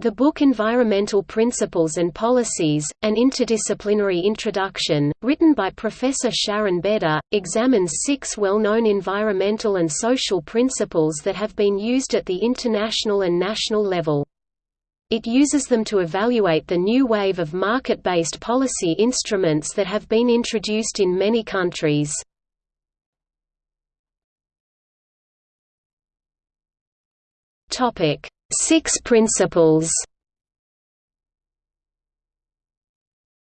The book Environmental Principles and Policies, An Interdisciplinary Introduction, written by Professor Sharon Beder, examines six well-known environmental and social principles that have been used at the international and national level. It uses them to evaluate the new wave of market-based policy instruments that have been introduced in many countries. Topic Six principles.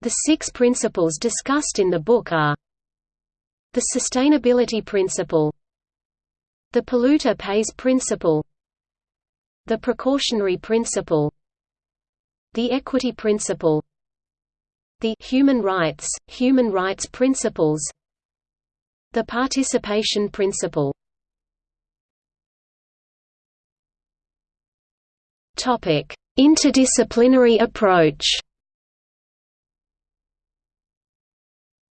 The six principles discussed in the book are The sustainability principle The polluter pays principle The precautionary principle The equity principle The human rights, human rights principles The participation principle Topic: Interdisciplinary approach.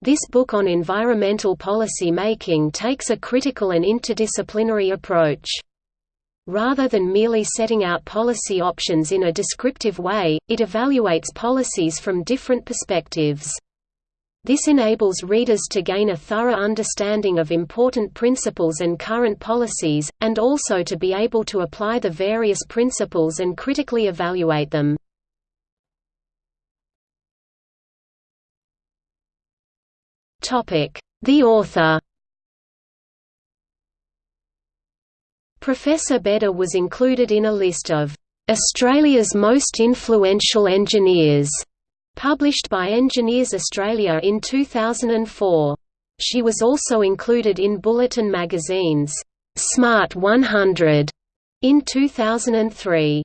This book on environmental policy making takes a critical and interdisciplinary approach. Rather than merely setting out policy options in a descriptive way, it evaluates policies from different perspectives. This enables readers to gain a thorough understanding of important principles and current policies, and also to be able to apply the various principles and critically evaluate them. The author Professor Beder was included in a list of Australia's most influential engineers published by Engineers Australia in 2004. She was also included in Bulletin magazine's Smart 100 in 2003.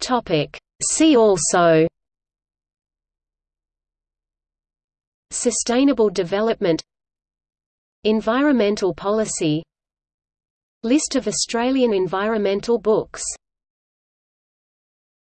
Topic See also Sustainable development Environmental policy List of Australian environmental books